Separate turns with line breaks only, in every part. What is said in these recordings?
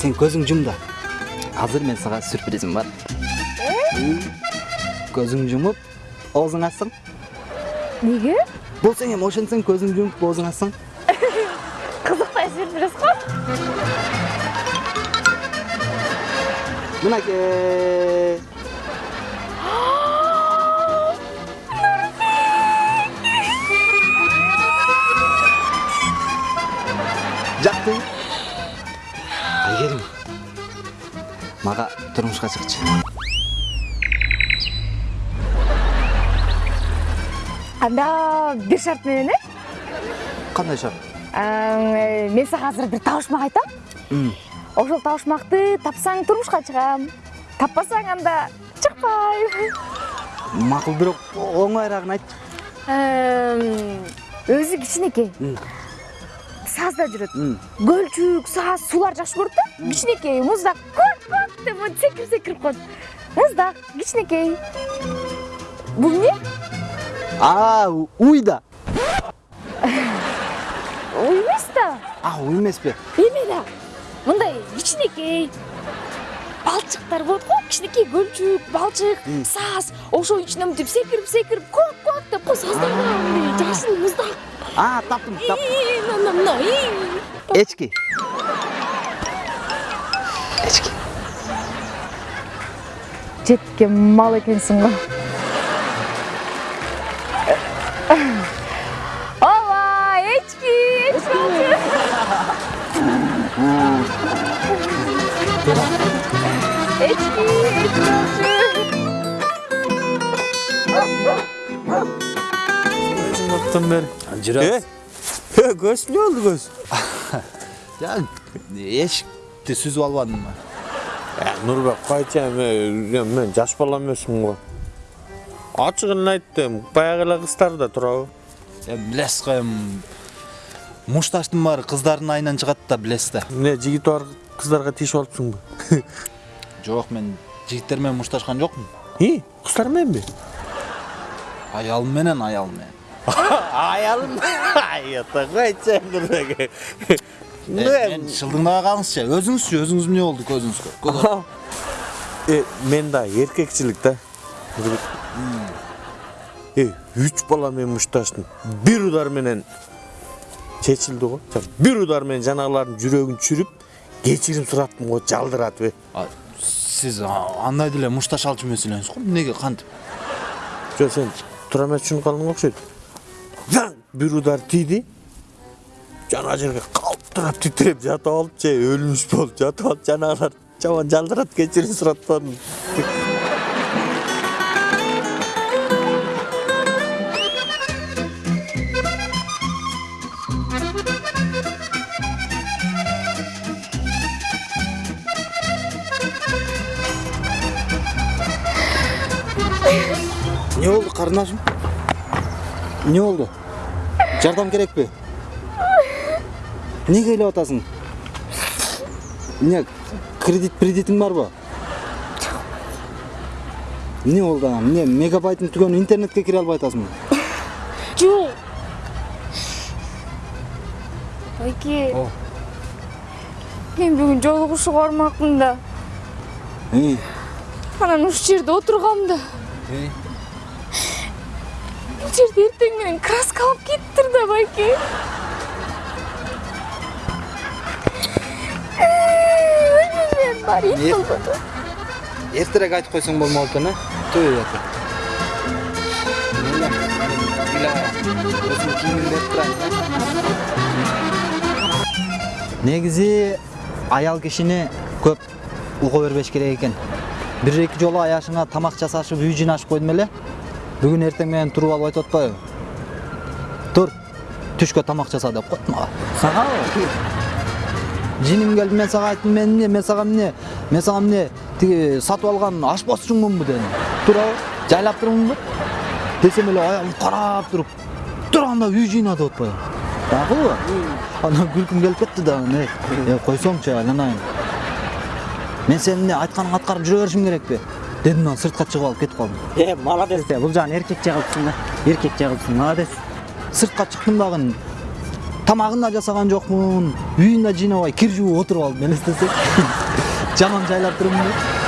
сен көзүң жум да азыр мен сага сюрпризим бар көзүң жумуп оозуңду ачсаң
неге
болсоң эми ошентсең көзүңдү жумуп оозуңду ачсаң
қызықтай сюрприз ғой
мынакей мага турмушка чыкчы
анда бир шарт менен э?
Кандай шарт?
Ә, мен сага азыр бир табышмак айтам. Ошол табышмакты тапсаң турмушка чыгам таппасаң анда чыкпайм
макул бирок оңоюраагын айтчы
Эм, өзү кичинекей сазда жүрөт көлчүк саз суулар жакшы көрөт да. Кичинекей муздак деп мынтип секирип секирип коет муздак кичинекей бул эмне
а уй да
уй эмес да
а уй эмеспи
эме да мындай кичинекей балчыктар болот го кичинекей көлчүк балчык саз ошонун ичинен мынтип секирип секирип көк көк деп да мындай жашыл муздак
а таптым таптым
Ии, мына
эчки. Эчки.
жеткен мал экенсиң го ооба эчки эчки алчу эчки эчки алчу
Uzunluktan beri.
жүрөбүз
He, göz ne oldu göz?
жа эшикти сүзүп албадымбы
Ya Nurbek kayça men, men jaş bala emasmın go. Açıgını ayttım, bayagıla kızlar da turabı.
билесиз го эми мушташтын баары кыздардын айынан чыгат да билесиз да
jigit var kızlarga tişip alıpsın bu.
жок мен жигиттер менен мушташкан жокмун
kızlar men mi?
аялым менен аялым менен.
Ayata kayça Nurbek.
Мен шылдыңдабай калыңызчы өзүңүзчү өзүңүз эмне болду көзүңүзгө Көз-
E, men da erkekçilik da. E, üç bala men muştaştım. Bir udar menen çeçildi go. Bir udar men janagылардын жүрөгүн çürüp кечирим сураттым го жалдырат бе.
А, сиз а, андай деле мушташ алчу эмес элеңиз го эмнеге кантип
Жо сен тура эмес түшүнүп калдың окшойт. Бир удар тийди. Жана жерге калтырап титиреп жатып алып же өлмүш болуп жатып алып жанагылар жаман жалдырат кечирим сураттарын.
эмне болду карындашым эмне болду жардам керекпи эмнеге ыйлап атасың? Эмне кредит кредитиң барбы эмне болду анан эмне мегабайтың түгөнү интернетке кире албай атасыңбы
жок байке. Мен бүгүн жолугушууга бармакмын да. Анан ушул жерде отургам да. Бул жерде эртең менен краска алып кетиптир да байке. Ит
Эмне?
кылбады
эртерээк айтып койсоң болмок экен э ата негизи аял кишини көп угу бербеш керек экен бир эки жолу аяшыңа тамак жасашып үй жыйнашып койдум эле бүгүн эртең менен туруп алып айтып атпайбы тур түшкө тамак жаса деп коет мага сагабы жиним келди мен сага айттым мен эмне мен сага эмне мен сага эмне тиги сатып алган ашпозчуңмунбу дедим туурабы жайлап турмунбу десем эле аялым карап туруп турганда үй жыйна деп атпайбы макулбу анан күлкүм келип кетти да анан эй э, койсоңчу айланайын мен сенин эмне айтканыңды аткарып жүрө беришим керекпи дедим анан сыртка чыгып алып кетип калдым
Е, молодец. Бул жагын эркекче кылыпсың да. Эркекче кылыпсың, молодец.
сыртка чыктым дагы тамагын да жасаган жокмун үйүн да жыйнабай кир жууп отуруп алдым. Элестесең жаман жайлап турмун деп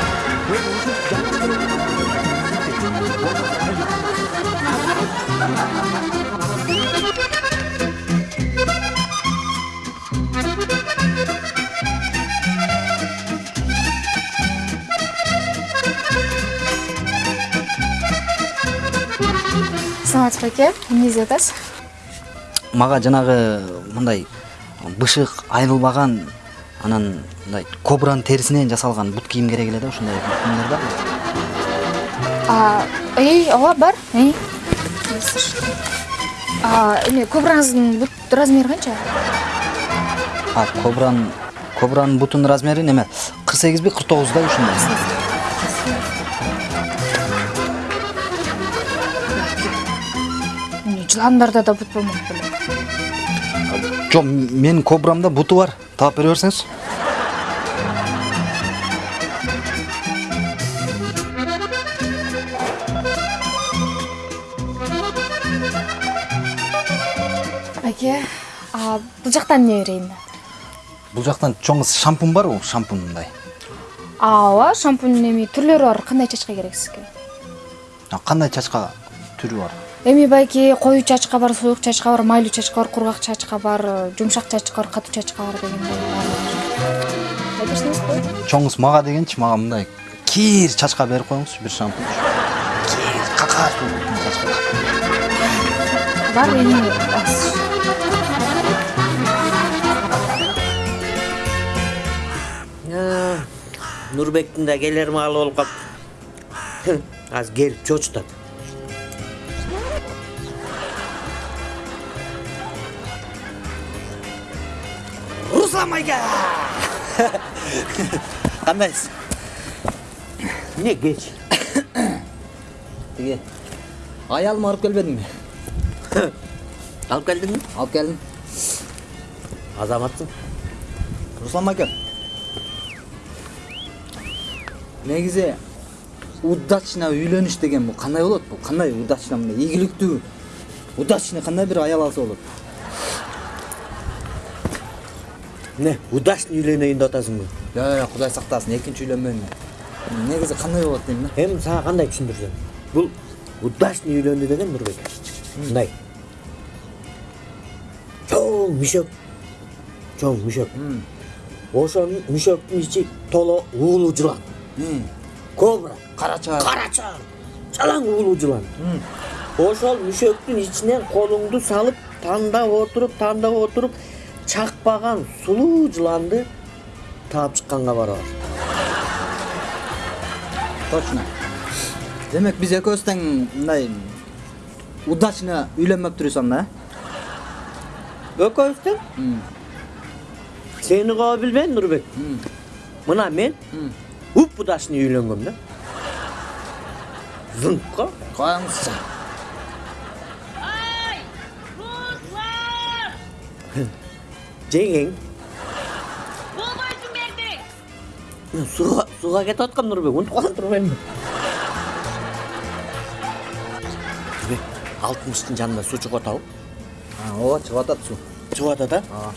саламатсызбы аке эмне издеп атасыз
мага жанагы мындай бышык айрылбаган анан мындай кобранын терисинен жасалган бут кийим керек эле да ушундай кийимдер бар
а эй ооба бар? Эме кобраңыздын бут размери канча
а кобранын кобранын бутунун размери неме? кырк сегизби кырк тогуздай ушундай?
Жыландарда да бут болмок беле
жок менин кобрамда буту бар. Таап бере берсеңиз
аке а бул жактан эмне берейин
бул жактан чоң шампунь барбы шампунь мындай
ооба шампуньдун эми түрлөрү бар. Кандай чачка керек сизге
А кандай чачка түрү бар?
Эми байки коюу чачка бар суюк чачка бар майлуу чачка бар кургак чачка бар жумшак чачка бар катуу чачка бар дегендей берсеңизби
чоңуз мага дегенчи мага мындай кир чачка берип коюңузчу бир шампунь кир чачка
бар эми аз.
нурбектин да келер маалы болуп калыптыр азыр келип чочутат руслан майга кандайсыз эмне кеч
тиги аялымы алып келбедиңби
алып келдиңби
алып келдим
азаматсың.
Руслан майка негизи удачно үйлөнүш деген бул кандай болот бул кандай удачно мындай ийгиликтүү удачный кандай бир аял алса болот
эмне удачный үйлөнөйүн деп атасыңбы
жок кудай сактасын экинчи үйлөнбөйм мен негизи кандай болот дейм да
эми сага кандай түшүндүрсөм бул удачный үйлөндү деген нурбек мындай чоң мүшөк чоң мүшөк ошол мүшөктүн ичи толо уулуу жылан кобра
карача
карача жалаң уулуу жылан ошол мүшөктүн ичинен колуңду салып тандап отуруп тандап отуруп чакпаган сулуу жыланды таап чыкканга барабыз
точно демек биз экөөбүз тең мындай удачно үйлөнмөптүрбүз анда э
экөөбүз тең сени коо билбейм нурбек мына мен уп удачный үйлөнгөм да зыңкко
коюңузчу
жеңең
болбойсуң берди
сууга сууга кетип аткан нурбек унутуп калган турбаймынбы алтымыштын жанында суу чыгып атабы
ооба чыгып атат суу
чыгып атат а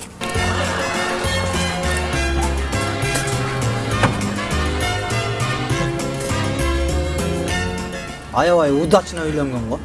аябай удачно үйлөнгөн го